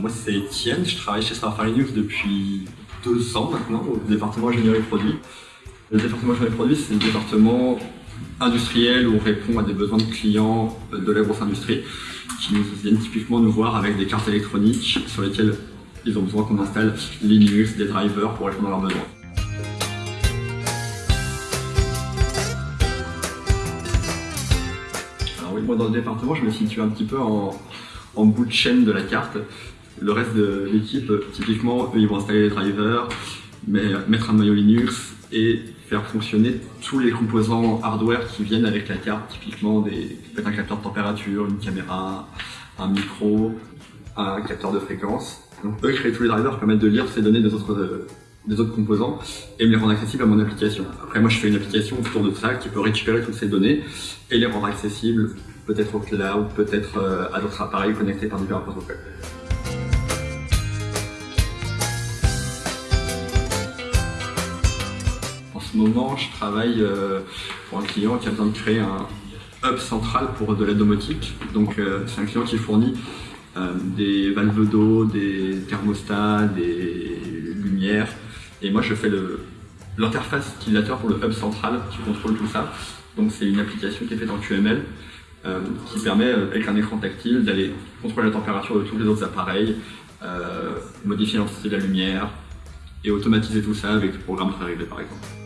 Moi, c'est Étienne, je travaille chez Starfire Linux depuis deux ans maintenant, au département ingénierie produit. Le département ingénierie produit, c'est le département industriel où on répond à des besoins de clients de la grosse industrie qui nous viennent typiquement nous voir avec des cartes électroniques sur lesquelles ils ont besoin qu'on installe Linux, des drivers pour répondre à leurs besoins. Alors oui, moi dans le département, je me situe un petit peu en bout de chaîne de la carte. Le reste de l'équipe, typiquement, eux, ils vont installer les drivers, mettre un noyau Linux et faire fonctionner tous les composants hardware qui viennent avec la carte, typiquement des, un capteur de température, une caméra, un micro, un capteur de fréquence. Donc eux créent tous les drivers permettent de lire ces données des autres, des autres composants et me les rendre accessibles à mon application. Après moi je fais une application autour de ça qui peut récupérer toutes ces données et les rendre accessibles peut-être au cloud, peut-être euh, à d'autres appareils connectés par divers protocoles. Ce moment, je travaille euh, pour un client qui a besoin de créer un hub central pour de la domotique. Donc, euh, c'est un client qui fournit euh, des valves d'eau, des thermostats, des lumières. Et moi, je fais l'interface utilisateur pour le hub central qui contrôle tout ça. Donc, c'est une application qui est faite en QML qui permet, avec un écran tactile, d'aller contrôler la température de tous les autres appareils, modifier l'intensité de la lumière et automatiser tout ça avec des programmes préréglés par exemple.